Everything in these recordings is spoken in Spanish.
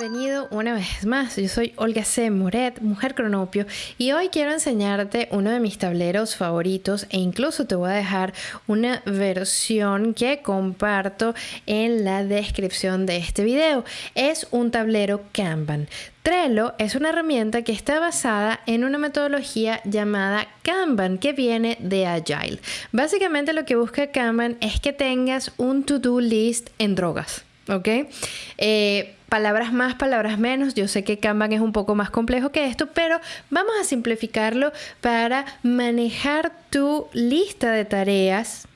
Bienvenido una vez más. Yo soy Olga C. Moret, mujer cronopio, y hoy quiero enseñarte uno de mis tableros favoritos e incluso te voy a dejar una versión que comparto en la descripción de este video. Es un tablero Kanban. Trello es una herramienta que está basada en una metodología llamada Kanban que viene de Agile. Básicamente lo que busca Kanban es que tengas un to-do list en drogas. ¿ok? Eh, palabras más, palabras menos. Yo sé que Kanban es un poco más complejo que esto, pero vamos a simplificarlo para manejar tu lista de tareas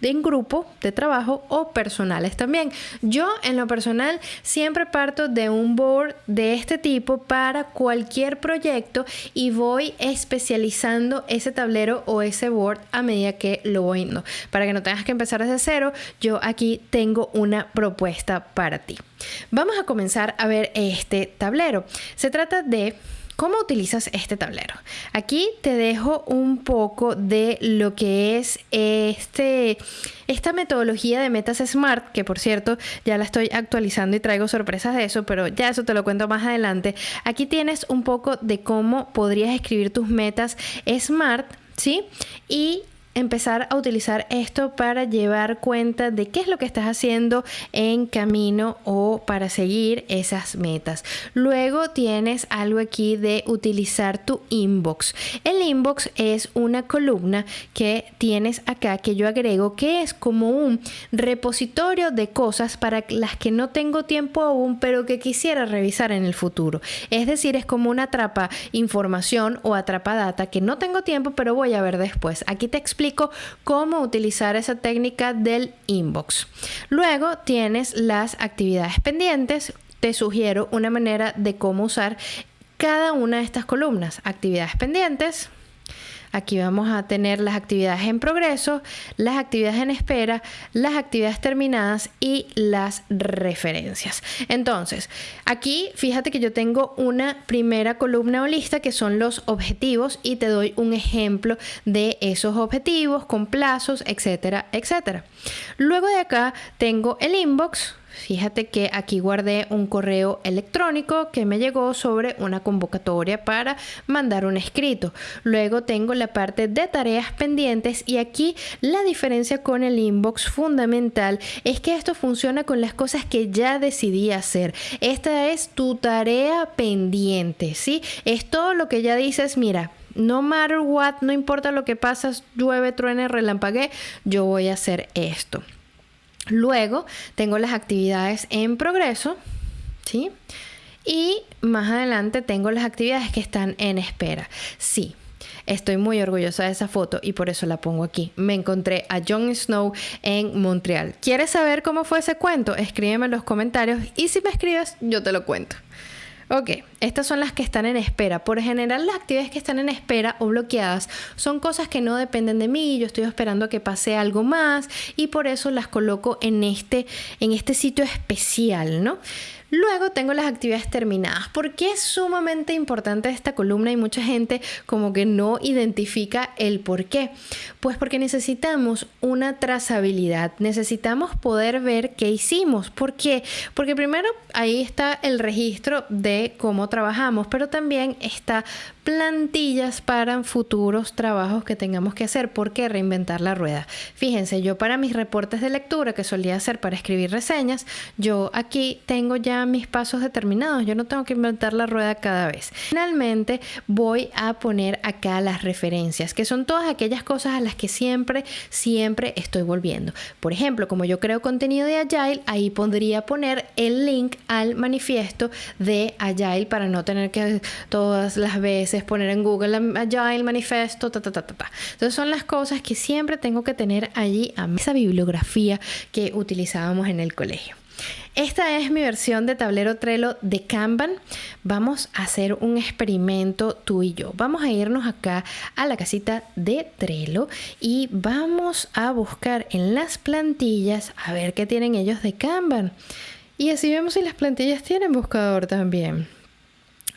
en grupo de trabajo o personales también. Yo en lo personal siempre parto de un board de este tipo para cualquier proyecto y voy especializando ese tablero o ese board a medida que lo voy yendo. Para que no tengas que empezar desde cero, yo aquí tengo una propuesta para ti. Vamos a comenzar a ver este tablero. Se trata de ¿Cómo utilizas este tablero? Aquí te dejo un poco de lo que es este, esta metodología de metas smart, que por cierto ya la estoy actualizando y traigo sorpresas de eso, pero ya eso te lo cuento más adelante. Aquí tienes un poco de cómo podrías escribir tus metas smart, ¿sí? Y empezar a utilizar esto para llevar cuenta de qué es lo que estás haciendo en camino o para seguir esas metas. Luego tienes algo aquí de utilizar tu inbox. El inbox es una columna que tienes acá que yo agrego que es como un repositorio de cosas para las que no tengo tiempo aún pero que quisiera revisar en el futuro. Es decir, es como una atrapa información o atrapa data que no tengo tiempo pero voy a ver después. Aquí te explico cómo utilizar esa técnica del inbox. Luego tienes las actividades pendientes. Te sugiero una manera de cómo usar cada una de estas columnas. Actividades pendientes, Aquí vamos a tener las actividades en progreso, las actividades en espera, las actividades terminadas y las referencias. Entonces, aquí fíjate que yo tengo una primera columna o lista que son los objetivos y te doy un ejemplo de esos objetivos con plazos, etcétera, etcétera. Luego de acá tengo el inbox, Fíjate que aquí guardé un correo electrónico que me llegó sobre una convocatoria para mandar un escrito. Luego tengo la parte de tareas pendientes y aquí la diferencia con el inbox fundamental es que esto funciona con las cosas que ya decidí hacer. Esta es tu tarea pendiente, ¿sí? Es todo lo que ya dices, mira, no matter what, no importa lo que pasa, llueve, truene, relampague, yo voy a hacer esto. Luego tengo las actividades en progreso, ¿sí? Y más adelante tengo las actividades que están en espera. Sí, Estoy muy orgullosa de esa foto y por eso la pongo aquí. Me encontré a Jon Snow en Montreal. ¿Quieres saber cómo fue ese cuento? Escríbeme en los comentarios y si me escribes, yo te lo cuento. Ok, estas son las que están en espera. Por general, las actividades que están en espera o bloqueadas son cosas que no dependen de mí. Yo estoy esperando a que pase algo más y por eso las coloco en este, en este sitio especial, ¿no? Luego tengo las actividades terminadas. ¿Por qué es sumamente importante esta columna y mucha gente como que no identifica el por qué? Pues porque necesitamos una trazabilidad, necesitamos poder ver qué hicimos. ¿Por qué? Porque primero ahí está el registro de cómo trabajamos, pero también está plantillas para futuros trabajos que tengamos que hacer. ¿Por qué reinventar la rueda? Fíjense, yo para mis reportes de lectura que solía hacer para escribir reseñas, yo aquí tengo ya mis pasos determinados. Yo no tengo que inventar la rueda cada vez. Finalmente voy a poner acá las referencias, que son todas aquellas cosas a las que siempre, siempre estoy volviendo. Por ejemplo, como yo creo contenido de Agile, ahí podría poner el link al manifiesto de Agile para no tener que todas las veces es poner en Google Manifesto, ta, ta, ta, Entonces son las cosas que siempre tengo que tener allí a esa bibliografía que utilizábamos en el colegio. Esta es mi versión de tablero Trello de Kanban. Vamos a hacer un experimento tú y yo. Vamos a irnos acá a la casita de Trello y vamos a buscar en las plantillas a ver qué tienen ellos de Kanban. Y así vemos si las plantillas tienen buscador también.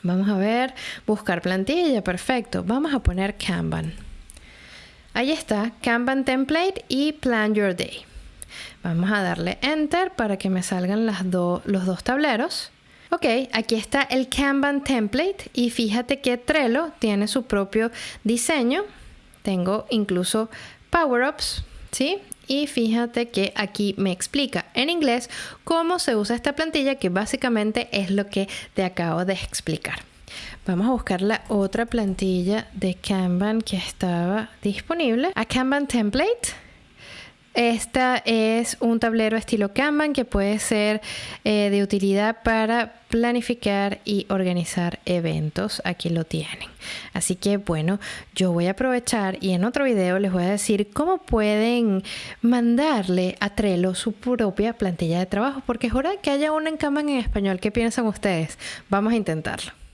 Vamos a ver, buscar plantilla, perfecto. Vamos a poner Kanban. Ahí está, Kanban Template y Plan Your Day. Vamos a darle Enter para que me salgan los dos tableros. Ok, aquí está el Kanban template y fíjate que Trello tiene su propio diseño. Tengo incluso power-ups, ¿sí? Y fíjate que aquí me explica en inglés cómo se usa esta plantilla, que básicamente es lo que te acabo de explicar. Vamos a buscar la otra plantilla de Kanban que estaba disponible. A Kanban Template. Esta es un tablero estilo Kanban que puede ser eh, de utilidad para planificar y organizar eventos. Aquí lo tienen. Así que bueno, yo voy a aprovechar y en otro video les voy a decir cómo pueden mandarle a Trello su propia plantilla de trabajo porque es hora que haya una en Kanban en español. ¿Qué piensan ustedes? Vamos a intentarlo.